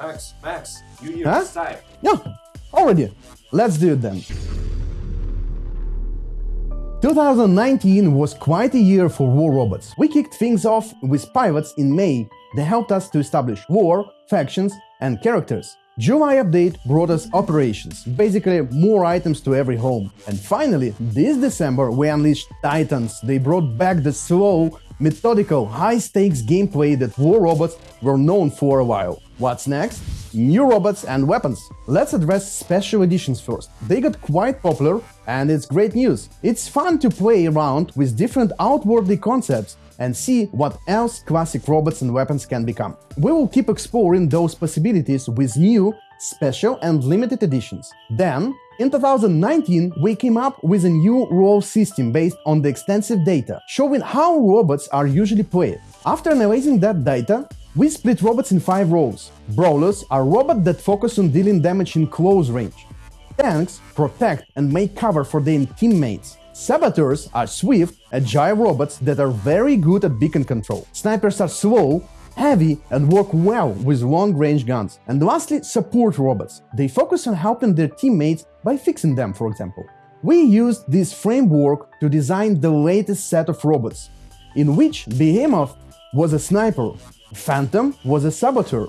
Max, Max, you here Huh? time. Yeah, already. Let's do it then. 2019 was quite a year for war robots. We kicked things off with pilots in May They helped us to establish war, factions, and characters. July update brought us operations, basically more items to every home. And finally, this December we unleashed Titans. They brought back the slow, methodical, high-stakes gameplay that war robots were known for a while. What's next? New robots and weapons. Let's address special editions first. They got quite popular and it's great news. It's fun to play around with different outwardly concepts and see what else classic robots and weapons can become. We will keep exploring those possibilities with new, special and limited editions. Then, in 2019, we came up with a new role system based on the extensive data, showing how robots are usually played. After analyzing that data, we split robots in five roles. Brawlers are robots that focus on dealing damage in close range. Tanks protect and make cover for their teammates. Saboteurs are swift, agile robots that are very good at beacon control. Snipers are slow, heavy, and work well with long-range guns. And lastly, support robots. They focus on helping their teammates by fixing them, for example. We used this framework to design the latest set of robots, in which Behemoth was a sniper, Phantom was a saboteur,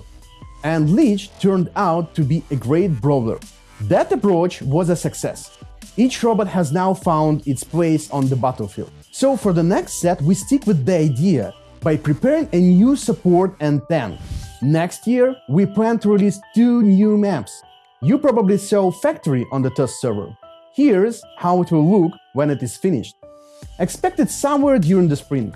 and Leech turned out to be a great brawler. That approach was a success. Each robot has now found its place on the battlefield. So for the next set we stick with the idea by preparing a new support and tank. Next year we plan to release two new maps. You probably saw Factory on the test server. Here's how it will look when it is finished. Expected somewhere during the spring.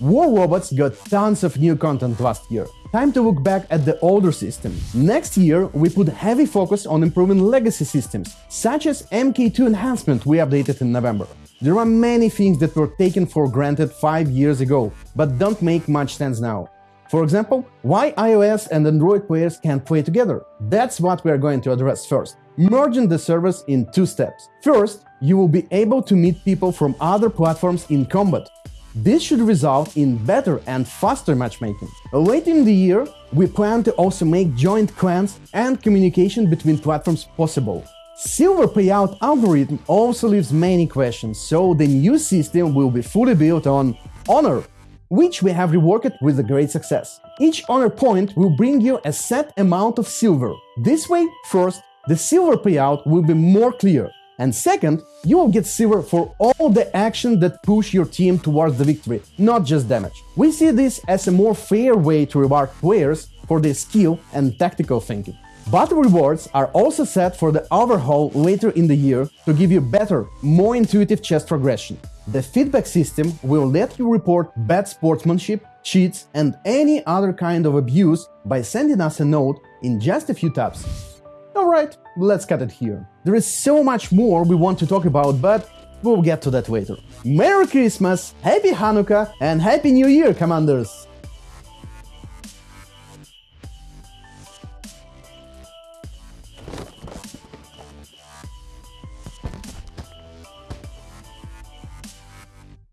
War Robots got tons of new content last year. Time to look back at the older system. Next year, we put heavy focus on improving legacy systems, such as MK2 enhancement we updated in November. There are many things that were taken for granted 5 years ago, but don't make much sense now. For example, why iOS and Android players can't play together? That's what we are going to address first. Merging the servers in two steps. First, you will be able to meet people from other platforms in combat. This should result in better and faster matchmaking. Later in the year, we plan to also make joint clans and communication between platforms possible. Silver payout algorithm also leaves many questions, so the new system will be fully built on Honor, which we have reworked with a great success. Each honor point will bring you a set amount of silver. This way, first, the silver payout will be more clear, and second, you will get silver for all the actions that push your team towards the victory, not just damage. We see this as a more fair way to reward players for their skill and tactical thinking. Battle rewards are also set for the overhaul later in the year to give you better, more intuitive chess progression. The feedback system will let you report bad sportsmanship, cheats, and any other kind of abuse by sending us a note in just a few taps. Alright, let's cut it here. There is so much more we want to talk about, but we'll get to that later. Merry Christmas, Happy Hanukkah, and Happy New Year, Commanders!